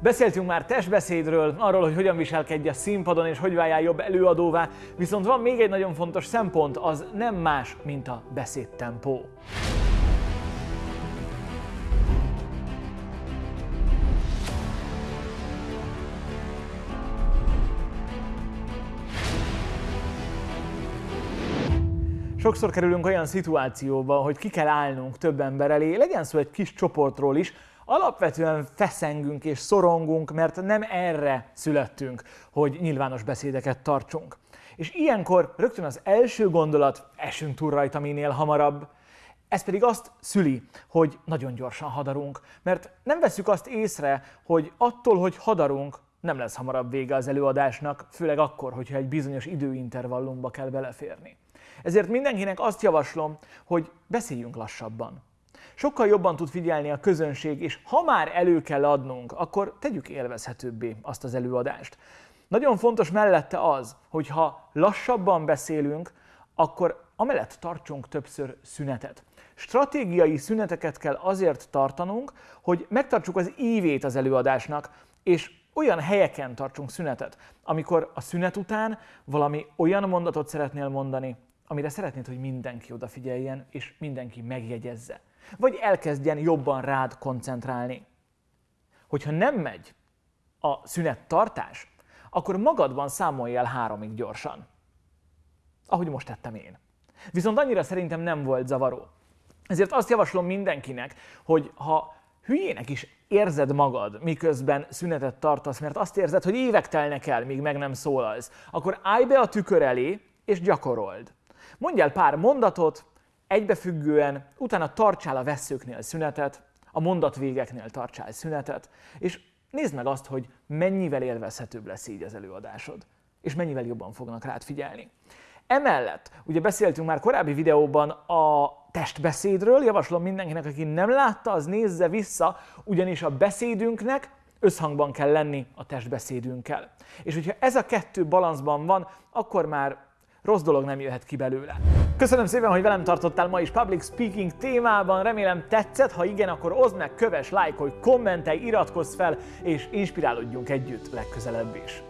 Beszéltünk már testbeszédről, arról, hogy hogyan viselkedj a színpadon és hogy váljál jobb előadóvá, viszont van még egy nagyon fontos szempont, az nem más, mint a beszédtempó. Sokszor kerülünk olyan szituációba, hogy ki kell állnunk több ember elé, legyen szó egy kis csoportról is, alapvetően feszengünk és szorongunk, mert nem erre születtünk, hogy nyilvános beszédeket tartsunk. És ilyenkor rögtön az első gondolat, esünk túl rajta minél hamarabb, ez pedig azt szüli, hogy nagyon gyorsan hadarunk, mert nem veszük azt észre, hogy attól, hogy hadarunk, nem lesz hamarabb vége az előadásnak, főleg akkor, hogyha egy bizonyos időintervallumba kell beleférni. Ezért mindenkinek azt javaslom, hogy beszéljünk lassabban. Sokkal jobban tud figyelni a közönség, és ha már elő kell adnunk, akkor tegyük élvezhetőbbé azt az előadást. Nagyon fontos mellette az, hogy ha lassabban beszélünk, akkor amellett tartsunk többször szünetet. Stratégiai szüneteket kell azért tartanunk, hogy megtartsuk az ívét az előadásnak, és olyan helyeken tartsunk szünetet, amikor a szünet után valami olyan mondatot szeretnél mondani, amire szeretnéd, hogy mindenki odafigyeljen, és mindenki megjegyezze. Vagy elkezdjen jobban rád koncentrálni. Hogyha nem megy a szünet tartás, akkor magadban számolj el háromig gyorsan. Ahogy most tettem én. Viszont annyira szerintem nem volt zavaró. Ezért azt javaslom mindenkinek, hogy ha hülyének is érzed magad, miközben szünetet tartasz, mert azt érzed, hogy évek telnek el, míg meg nem szólalsz, akkor állj be a tükör elé, és gyakorold. Mondj el pár mondatot, egybefüggően, utána tartsál a veszőknél szünetet, a mondatvégeknél tartsál szünetet, és nézd meg azt, hogy mennyivel élvezhetőbb lesz így az előadásod, és mennyivel jobban fognak rád figyelni. Emellett, ugye beszéltünk már korábbi videóban a testbeszédről, javaslom mindenkinek, aki nem látta, az nézze vissza, ugyanis a beszédünknek összhangban kell lenni a testbeszédünkkel. És hogyha ez a kettő balanszban van, akkor már rossz dolog nem jöhet ki belőle. Köszönöm szépen, hogy velem tartottál ma is public speaking témában, remélem tetszett, ha igen, akkor oszd meg, köves, lájkolj, kommentelj, iratkozz fel, és inspirálódjunk együtt legközelebb is.